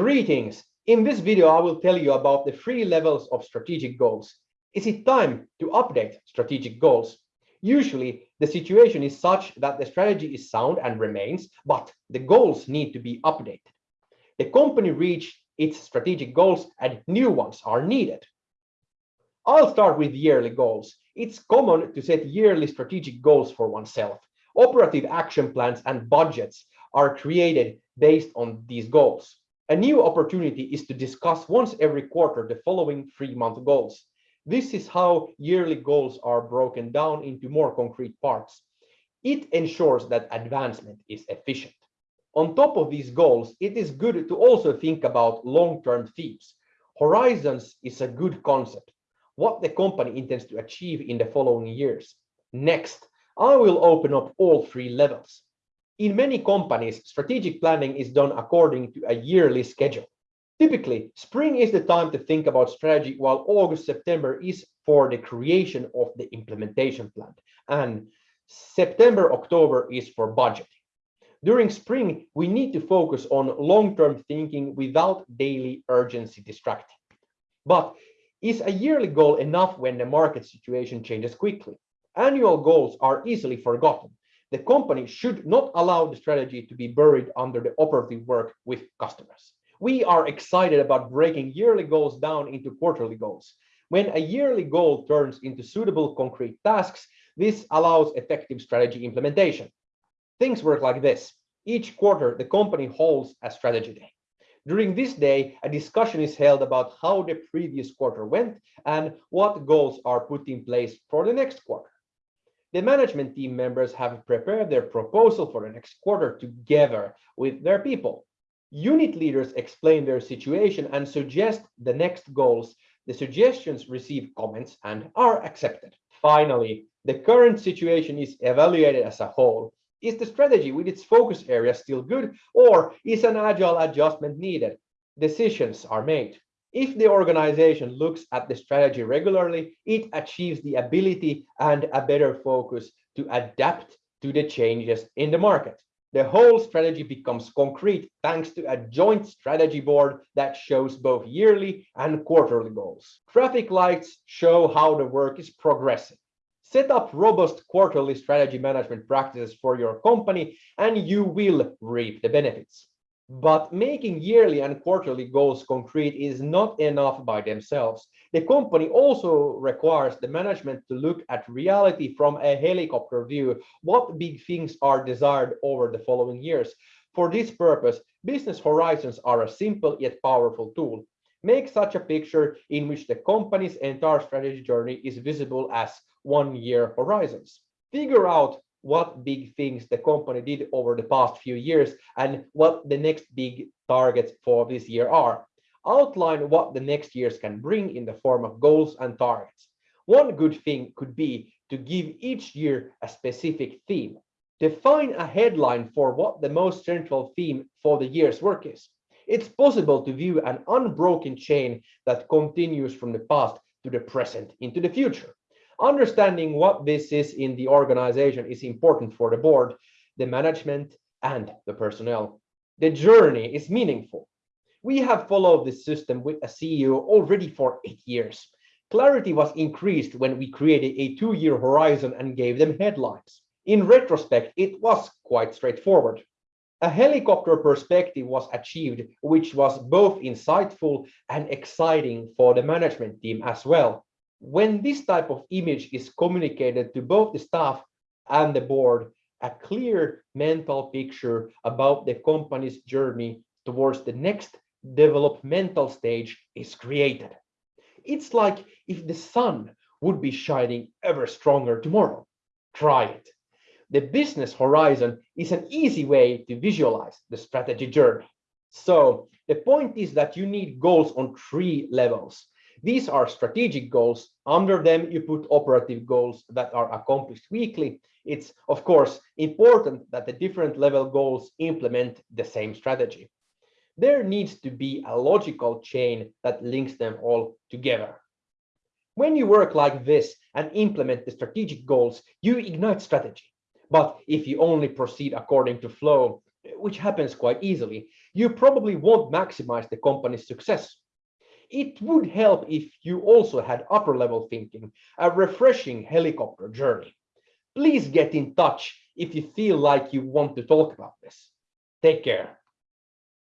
Greetings! In this video, I will tell you about the three levels of strategic goals. Is it time to update strategic goals? Usually, the situation is such that the strategy is sound and remains, but the goals need to be updated. The company reached its strategic goals and new ones are needed. I'll start with yearly goals. It's common to set yearly strategic goals for oneself. Operative action plans and budgets are created based on these goals. A new opportunity is to discuss once every quarter the following three-month goals. This is how yearly goals are broken down into more concrete parts. It ensures that advancement is efficient. On top of these goals, it is good to also think about long-term themes. Horizons is a good concept, what the company intends to achieve in the following years. Next, I will open up all three levels. In many companies, strategic planning is done according to a yearly schedule. Typically, spring is the time to think about strategy, while August, September is for the creation of the implementation plan, and September, October is for budgeting. During spring, we need to focus on long-term thinking without daily urgency distracting. But is a yearly goal enough when the market situation changes quickly? Annual goals are easily forgotten the company should not allow the strategy to be buried under the operative work with customers. We are excited about breaking yearly goals down into quarterly goals. When a yearly goal turns into suitable concrete tasks, this allows effective strategy implementation. Things work like this. Each quarter, the company holds a strategy day. During this day, a discussion is held about how the previous quarter went and what goals are put in place for the next quarter. The management team members have prepared their proposal for the next quarter together with their people. Unit leaders explain their situation and suggest the next goals. The suggestions receive comments and are accepted. Finally, the current situation is evaluated as a whole. Is the strategy with its focus area still good or is an agile adjustment needed? Decisions are made. If the organization looks at the strategy regularly, it achieves the ability and a better focus to adapt to the changes in the market. The whole strategy becomes concrete thanks to a joint strategy board that shows both yearly and quarterly goals. Traffic lights show how the work is progressing. Set up robust quarterly strategy management practices for your company and you will reap the benefits. But making yearly and quarterly goals concrete is not enough by themselves. The company also requires the management to look at reality from a helicopter view. What big things are desired over the following years? For this purpose, business horizons are a simple yet powerful tool. Make such a picture in which the company's entire strategy journey is visible as one-year horizons. Figure out what big things the company did over the past few years and what the next big targets for this year are. Outline what the next years can bring in the form of goals and targets. One good thing could be to give each year a specific theme. Define a headline for what the most central theme for the year's work is. It's possible to view an unbroken chain that continues from the past to the present into the future. Understanding what this is in the organization is important for the board, the management, and the personnel. The journey is meaningful. We have followed this system with a CEO already for eight years. Clarity was increased when we created a two-year horizon and gave them headlines. In retrospect, it was quite straightforward. A helicopter perspective was achieved, which was both insightful and exciting for the management team as well when this type of image is communicated to both the staff and the board, a clear mental picture about the company's journey towards the next developmental stage is created. It's like if the sun would be shining ever stronger tomorrow. Try it. The business horizon is an easy way to visualize the strategy journey. So the point is that you need goals on three levels. These are strategic goals. Under them, you put operative goals that are accomplished weekly. It's, of course, important that the different level goals implement the same strategy. There needs to be a logical chain that links them all together. When you work like this and implement the strategic goals, you ignite strategy. But if you only proceed according to flow, which happens quite easily, you probably won't maximize the company's success. It would help if you also had upper level thinking, a refreshing helicopter journey. Please get in touch if you feel like you want to talk about this. Take care.